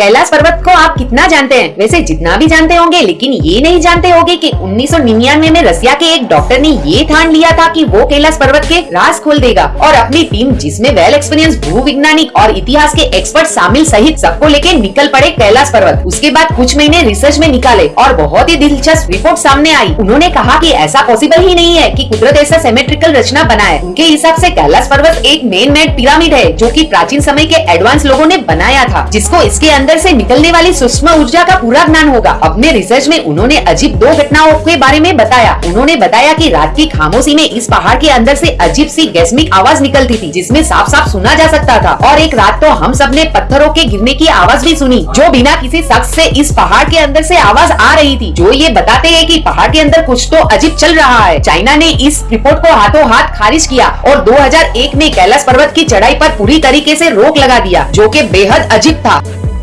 कैलाश पर्वत को आप कितना जानते हैं? वैसे जितना भी जानते होंगे, लेकिन ये नहीं जानते होंगे कि 1999 में रसिया के एक डॉक्टर ने ये ठान लिया था कि वो कैलाश पर्वत के राज खोल देगा। और अपनी टीम, जिसमें वेल एक्सपीरियंस, भूविज्ञानिक और इतिहास के एक्सपर्ट शामिल सहित सबको लेके निकल पड़े कैलाश पर्वत। उसके बाद कुछ महीने रिसर्च में निकाले और बहुत ही दिलचस्प रिपोर्ट सामने आई। उन्होंने कहा की ऐसा पॉसिबल ही नहीं है की कुदरत ऐसा सिमेट्रिकल रचना बनाए। उनके हिसाब ऐसी कैलाश पर्वत एक मेन मेड पिरामिड है, जो की प्राचीन समय के एडवांस लोगों ने बनाया था, जिसको इसके अंदर से निकलने वाली सूक्ष्म ऊर्जा का पूरा ज्ञान होगा। अपने रिसर्च में उन्होंने अजीब दो घटनाओं के बारे में बताया। उन्होंने बताया कि रात की खामोशी में इस पहाड़ के अंदर से अजीब सी गैस्मिक आवाज़ निकलती थी, जिसमें साफ़ साफ़ सुना जा सकता था। और एक रात तो हम सबने पत्थरों के गिरने की आवाज़ भी सुनी, जो बिना किसी शख्स से इस पहाड़ के अंदर से आवाज़ आ रही थी। जो ये बताते हैं कि पहाड़ के अंदर कुछ तो अजीब चल रहा है। चाइना ने इस रिपोर्ट को हाथों हाथ खारिज किया और 2001 में कैलाश पर्वत की चढ़ाई पर पूरी तरीके से रोक लगा दिया, जो कि बेहद अजीब था।